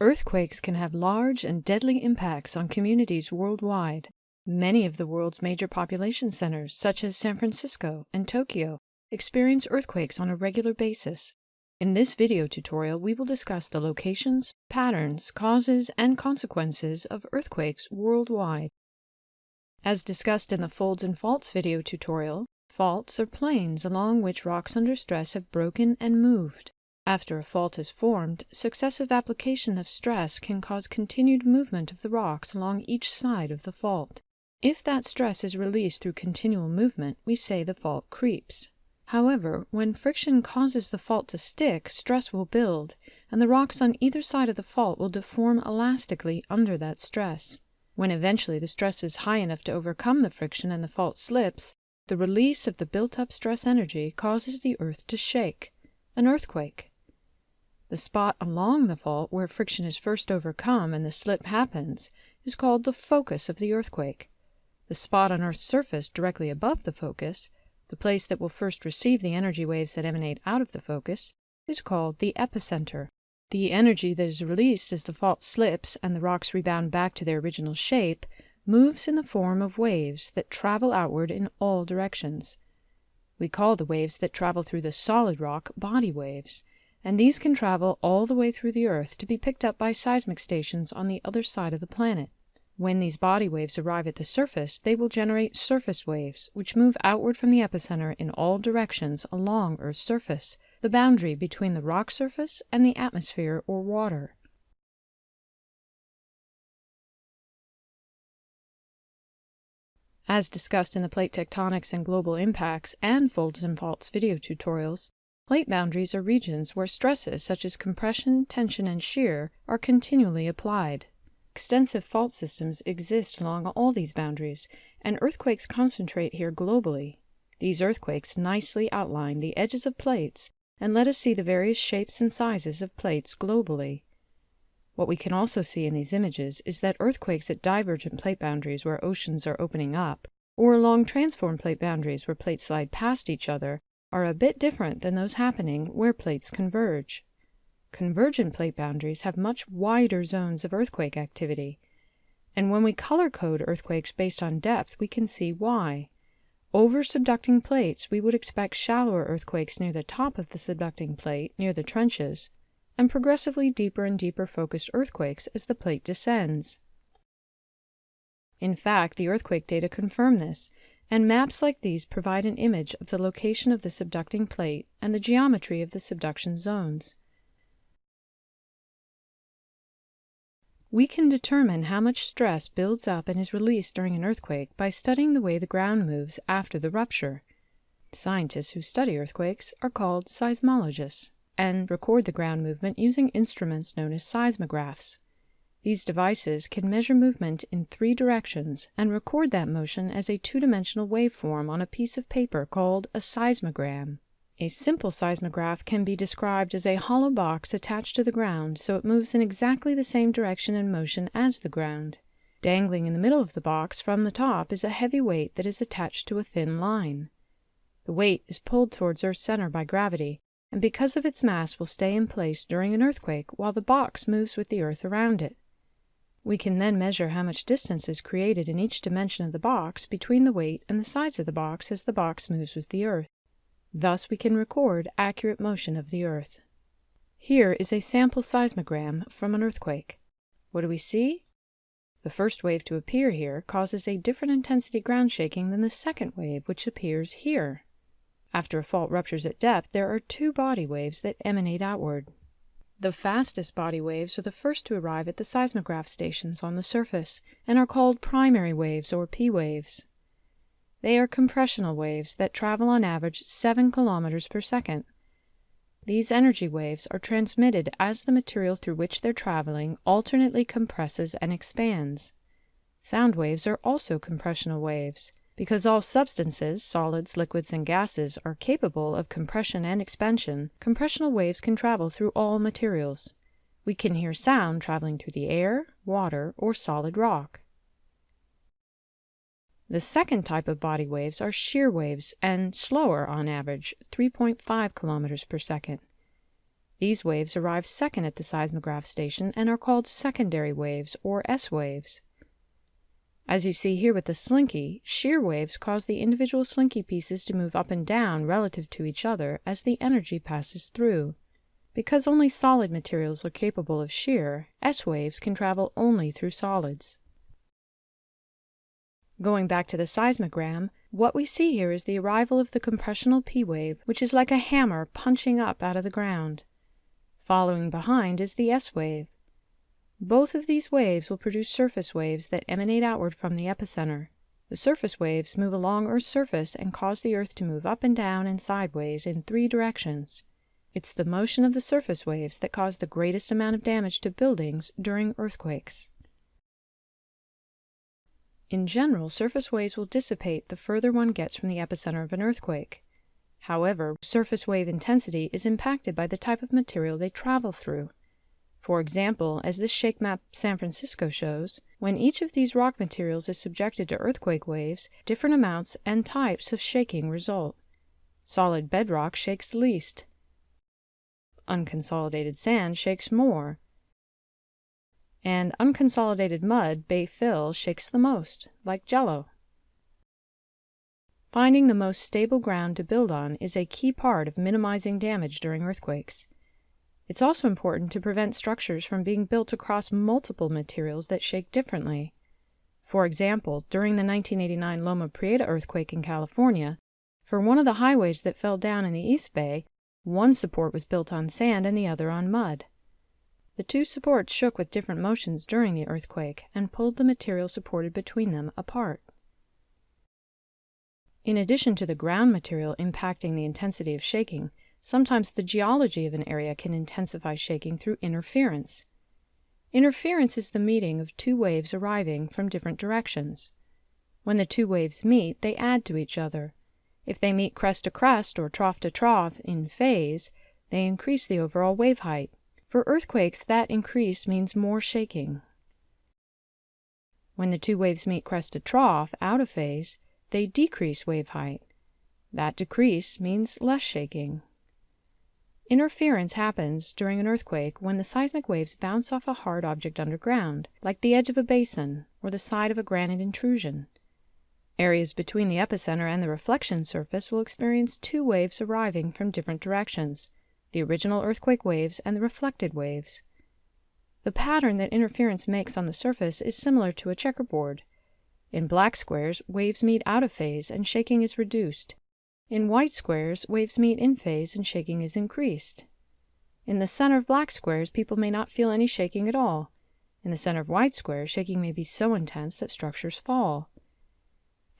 Earthquakes can have large and deadly impacts on communities worldwide. Many of the world's major population centers, such as San Francisco and Tokyo, experience earthquakes on a regular basis. In this video tutorial, we will discuss the locations, patterns, causes, and consequences of earthquakes worldwide. As discussed in the Folds and Faults video tutorial, faults are planes along which rocks under stress have broken and moved. After a fault is formed, successive application of stress can cause continued movement of the rocks along each side of the fault. If that stress is released through continual movement, we say the fault creeps. However, when friction causes the fault to stick, stress will build, and the rocks on either side of the fault will deform elastically under that stress. When eventually the stress is high enough to overcome the friction and the fault slips, the release of the built-up stress energy causes the earth to shake, an earthquake. The spot along the fault where friction is first overcome and the slip happens is called the focus of the earthquake. The spot on Earth's surface directly above the focus, the place that will first receive the energy waves that emanate out of the focus, is called the epicenter. The energy that is released as the fault slips and the rocks rebound back to their original shape moves in the form of waves that travel outward in all directions. We call the waves that travel through the solid rock body waves, and these can travel all the way through the Earth to be picked up by seismic stations on the other side of the planet. When these body waves arrive at the surface, they will generate surface waves, which move outward from the epicenter in all directions along Earth's surface, the boundary between the rock surface and the atmosphere or water. As discussed in the Plate Tectonics and Global Impacts and Folds and Faults video tutorials, Plate boundaries are regions where stresses such as compression, tension, and shear are continually applied. Extensive fault systems exist along all these boundaries, and earthquakes concentrate here globally. These earthquakes nicely outline the edges of plates and let us see the various shapes and sizes of plates globally. What we can also see in these images is that earthquakes at divergent plate boundaries where oceans are opening up, or along transform plate boundaries where plates slide past each other, are a bit different than those happening where plates converge. Convergent plate boundaries have much wider zones of earthquake activity, and when we color code earthquakes based on depth, we can see why. Over subducting plates, we would expect shallower earthquakes near the top of the subducting plate, near the trenches, and progressively deeper and deeper focused earthquakes as the plate descends. In fact, the earthquake data confirm this, and maps like these provide an image of the location of the subducting plate and the geometry of the subduction zones. We can determine how much stress builds up and is released during an earthquake by studying the way the ground moves after the rupture. Scientists who study earthquakes are called seismologists and record the ground movement using instruments known as seismographs. These devices can measure movement in three directions and record that motion as a two-dimensional waveform on a piece of paper called a seismogram. A simple seismograph can be described as a hollow box attached to the ground so it moves in exactly the same direction and motion as the ground. Dangling in the middle of the box from the top is a heavy weight that is attached to a thin line. The weight is pulled towards Earth's center by gravity, and because of its mass will stay in place during an earthquake while the box moves with the Earth around it. We can then measure how much distance is created in each dimension of the box between the weight and the sides of the box as the box moves with the Earth. Thus we can record accurate motion of the Earth. Here is a sample seismogram from an earthquake. What do we see? The first wave to appear here causes a different intensity ground shaking than the second wave, which appears here. After a fault ruptures at depth, there are two body waves that emanate outward. The fastest body waves are the first to arrive at the seismograph stations on the surface and are called primary waves or P waves. They are compressional waves that travel on average 7 kilometers per second. These energy waves are transmitted as the material through which they're traveling alternately compresses and expands. Sound waves are also compressional waves. Because all substances, solids, liquids, and gases, are capable of compression and expansion, compressional waves can travel through all materials. We can hear sound traveling through the air, water, or solid rock. The second type of body waves are shear waves and slower on average, 3.5 kilometers per second. These waves arrive second at the seismograph station and are called secondary waves or S waves. As you see here with the slinky, shear waves cause the individual slinky pieces to move up and down relative to each other as the energy passes through. Because only solid materials are capable of shear, S waves can travel only through solids. Going back to the seismogram, what we see here is the arrival of the compressional P wave, which is like a hammer punching up out of the ground. Following behind is the S wave. Both of these waves will produce surface waves that emanate outward from the epicenter. The surface waves move along Earth's surface and cause the Earth to move up and down and sideways in three directions. It's the motion of the surface waves that cause the greatest amount of damage to buildings during earthquakes. In general, surface waves will dissipate the further one gets from the epicenter of an earthquake. However, surface wave intensity is impacted by the type of material they travel through. For example, as this shake map San Francisco shows, when each of these rock materials is subjected to earthquake waves, different amounts and types of shaking result. Solid bedrock shakes least. Unconsolidated sand shakes more. And unconsolidated mud, bay fill, shakes the most, like jello. Finding the most stable ground to build on is a key part of minimizing damage during earthquakes. It's also important to prevent structures from being built across multiple materials that shake differently. For example, during the 1989 Loma Prieta earthquake in California, for one of the highways that fell down in the East Bay, one support was built on sand and the other on mud. The two supports shook with different motions during the earthquake and pulled the material supported between them apart. In addition to the ground material impacting the intensity of shaking, sometimes the geology of an area can intensify shaking through interference. Interference is the meeting of two waves arriving from different directions. When the two waves meet, they add to each other. If they meet crest to crest or trough to trough in phase, they increase the overall wave height. For earthquakes, that increase means more shaking. When the two waves meet crest to trough, out of phase, they decrease wave height. That decrease means less shaking. Interference happens during an earthquake when the seismic waves bounce off a hard object underground, like the edge of a basin or the side of a granite intrusion. Areas between the epicenter and the reflection surface will experience two waves arriving from different directions, the original earthquake waves and the reflected waves. The pattern that interference makes on the surface is similar to a checkerboard. In black squares, waves meet out of phase and shaking is reduced. In white squares, waves meet in phase and shaking is increased. In the center of black squares, people may not feel any shaking at all. In the center of white squares, shaking may be so intense that structures fall.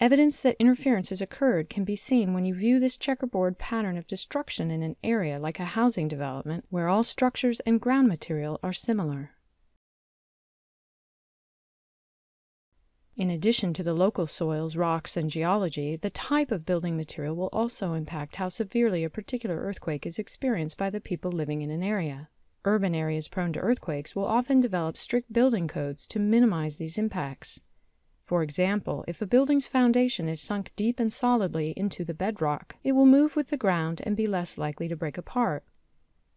Evidence that interference has occurred can be seen when you view this checkerboard pattern of destruction in an area like a housing development where all structures and ground material are similar. In addition to the local soils, rocks, and geology, the type of building material will also impact how severely a particular earthquake is experienced by the people living in an area. Urban areas prone to earthquakes will often develop strict building codes to minimize these impacts. For example, if a building's foundation is sunk deep and solidly into the bedrock, it will move with the ground and be less likely to break apart.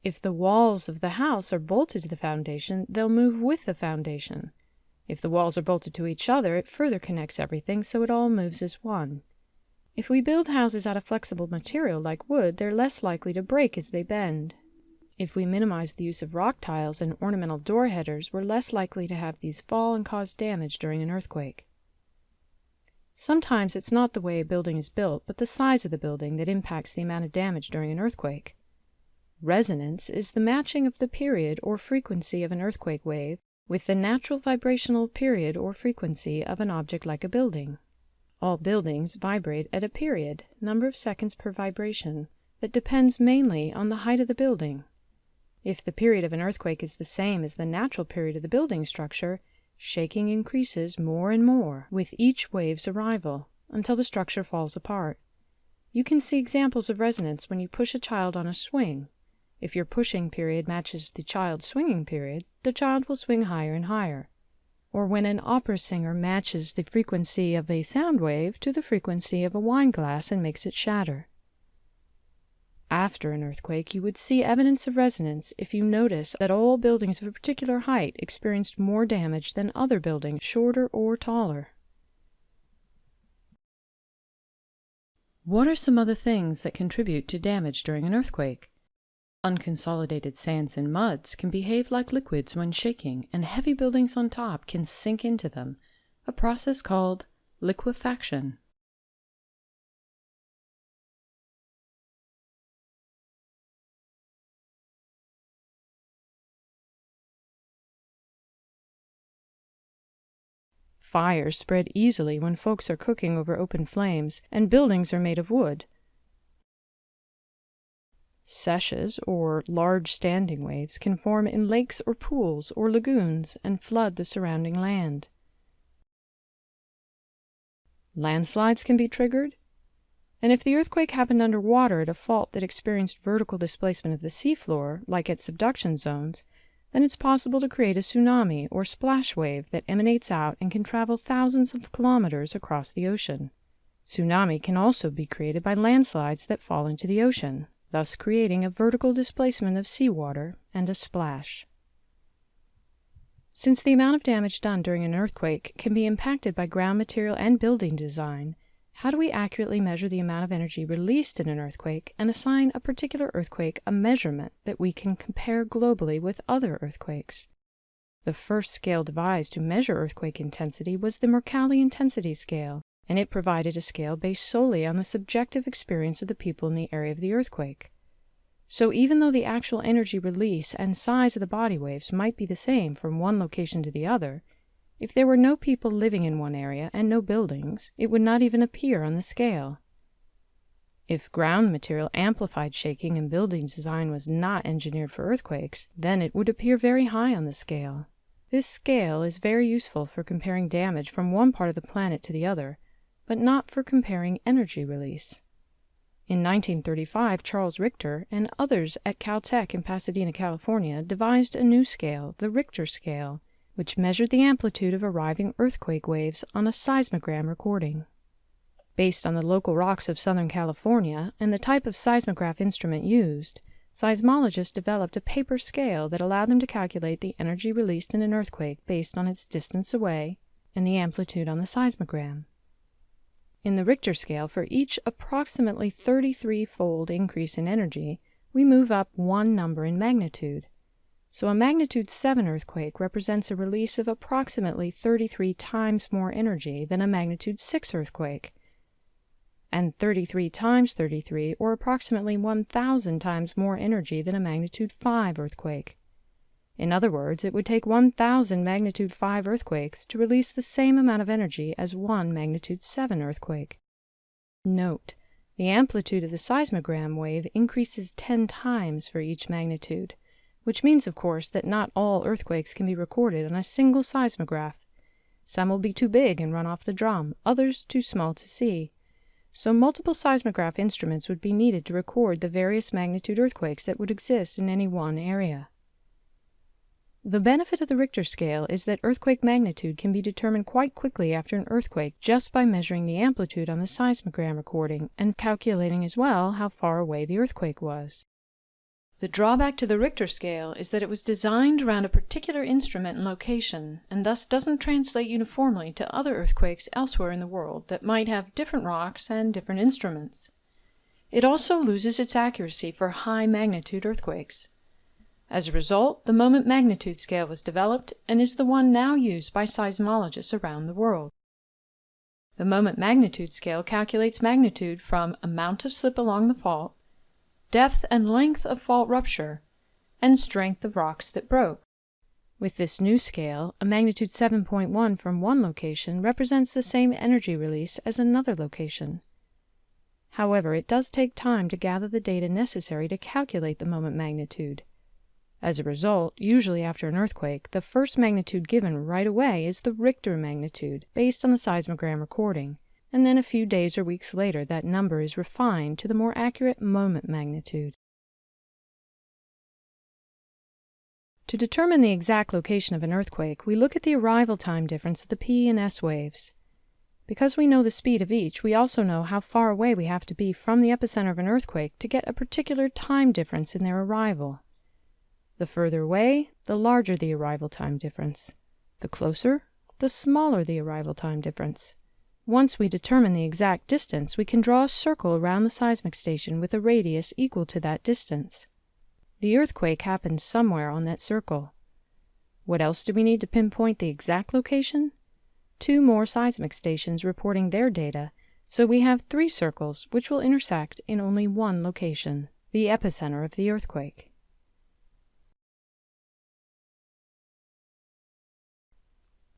If the walls of the house are bolted to the foundation, they'll move with the foundation. If the walls are bolted to each other, it further connects everything so it all moves as one. If we build houses out of flexible material like wood, they're less likely to break as they bend. If we minimize the use of rock tiles and ornamental door headers, we're less likely to have these fall and cause damage during an earthquake. Sometimes it's not the way a building is built, but the size of the building that impacts the amount of damage during an earthquake. Resonance is the matching of the period or frequency of an earthquake wave with the natural vibrational period or frequency of an object like a building. All buildings vibrate at a period, number of seconds per vibration, that depends mainly on the height of the building. If the period of an earthquake is the same as the natural period of the building structure, shaking increases more and more with each wave's arrival until the structure falls apart. You can see examples of resonance when you push a child on a swing if your pushing period matches the child's swinging period, the child will swing higher and higher. or when an opera singer matches the frequency of a sound wave to the frequency of a wine glass and makes it shatter. After an earthquake, you would see evidence of resonance if you notice that all buildings of a particular height experienced more damage than other buildings shorter or taller. What are some other things that contribute to damage during an earthquake? Unconsolidated sands and muds can behave like liquids when shaking, and heavy buildings on top can sink into them, a process called liquefaction. Fires spread easily when folks are cooking over open flames, and buildings are made of wood. Seiches, or large standing waves, can form in lakes or pools or lagoons and flood the surrounding land. Landslides can be triggered, and if the earthquake happened underwater at a fault that experienced vertical displacement of the seafloor, like at subduction zones, then it's possible to create a tsunami or splash wave that emanates out and can travel thousands of kilometers across the ocean. Tsunami can also be created by landslides that fall into the ocean, thus creating a vertical displacement of seawater and a splash. Since the amount of damage done during an earthquake can be impacted by ground material and building design, how do we accurately measure the amount of energy released in an earthquake and assign a particular earthquake a measurement that we can compare globally with other earthquakes? The first scale devised to measure earthquake intensity was the Mercalli Intensity Scale, and it provided a scale based solely on the subjective experience of the people in the area of the earthquake. So even though the actual energy release and size of the body waves might be the same from one location to the other, if there were no people living in one area and no buildings, it would not even appear on the scale. If ground material amplified shaking and building design was not engineered for earthquakes, then it would appear very high on the scale. This scale is very useful for comparing damage from one part of the planet to the other, but not for comparing energy release. In 1935, Charles Richter and others at Caltech in Pasadena, California, devised a new scale, the Richter scale, which measured the amplitude of arriving earthquake waves on a seismogram recording. Based on the local rocks of Southern California and the type of seismograph instrument used, seismologists developed a paper scale that allowed them to calculate the energy released in an earthquake based on its distance away and the amplitude on the seismogram. In the Richter scale, for each approximately 33-fold increase in energy, we move up one number in magnitude. So a magnitude 7 earthquake represents a release of approximately 33 times more energy than a magnitude 6 earthquake. And 33 times 33, or approximately 1,000 times more energy than a magnitude 5 earthquake. In other words, it would take 1,000 magnitude 5 earthquakes to release the same amount of energy as one magnitude 7 earthquake. Note, the amplitude of the seismogram wave increases 10 times for each magnitude, which means, of course, that not all earthquakes can be recorded on a single seismograph. Some will be too big and run off the drum, others too small to see. So multiple seismograph instruments would be needed to record the various magnitude earthquakes that would exist in any one area. The benefit of the Richter scale is that earthquake magnitude can be determined quite quickly after an earthquake just by measuring the amplitude on the seismogram recording and calculating as well how far away the earthquake was. The drawback to the Richter scale is that it was designed around a particular instrument and location, and thus doesn't translate uniformly to other earthquakes elsewhere in the world that might have different rocks and different instruments. It also loses its accuracy for high magnitude earthquakes. As a result, the moment magnitude scale was developed and is the one now used by seismologists around the world. The moment magnitude scale calculates magnitude from amount of slip along the fault, depth and length of fault rupture, and strength of rocks that broke. With this new scale, a magnitude 7.1 from one location represents the same energy release as another location. However, it does take time to gather the data necessary to calculate the moment magnitude. As a result, usually after an earthquake, the first magnitude given right away is the Richter magnitude, based on the seismogram recording, and then a few days or weeks later that number is refined to the more accurate moment magnitude. To determine the exact location of an earthquake, we look at the arrival time difference of the P and S waves. Because we know the speed of each, we also know how far away we have to be from the epicenter of an earthquake to get a particular time difference in their arrival. The further away, the larger the arrival time difference. The closer, the smaller the arrival time difference. Once we determine the exact distance, we can draw a circle around the seismic station with a radius equal to that distance. The earthquake happened somewhere on that circle. What else do we need to pinpoint the exact location? Two more seismic stations reporting their data, so we have three circles which will intersect in only one location, the epicenter of the earthquake.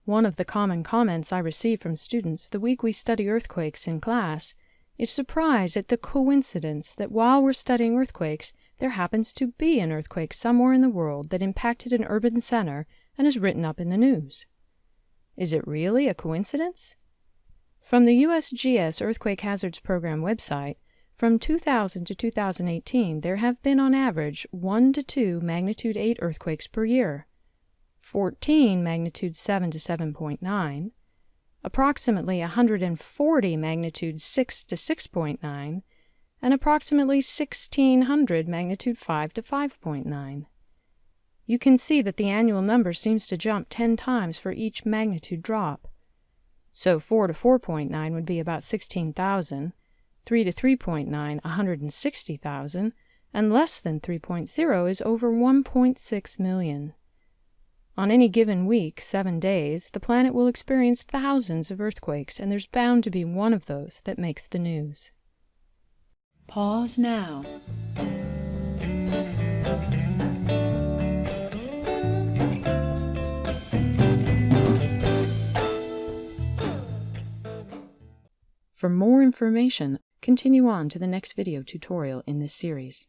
One of the common comments I receive from students the week we study earthquakes in class is surprise at the coincidence that while we're studying earthquakes, there happens to be an earthquake somewhere in the world that impacted an urban center and is written up in the news. Is it really a coincidence? From the USGS Earthquake Hazards Program website, from 2000 to 2018, there have been on average 1 to 2 magnitude 8 earthquakes per year. 14 magnitude 7 to 7.9, approximately 140 magnitude 6 to 6.9, and approximately 1600 magnitude 5 to 5.9. You can see that the annual number seems to jump 10 times for each magnitude drop. So 4 to 4.9 would be about 16,000, 3 to 3.9 160,000, and less than 3.0 is over 1.6 million. On any given week, seven days, the planet will experience thousands of earthquakes, and there's bound to be one of those that makes the news. Pause now. For more information, continue on to the next video tutorial in this series.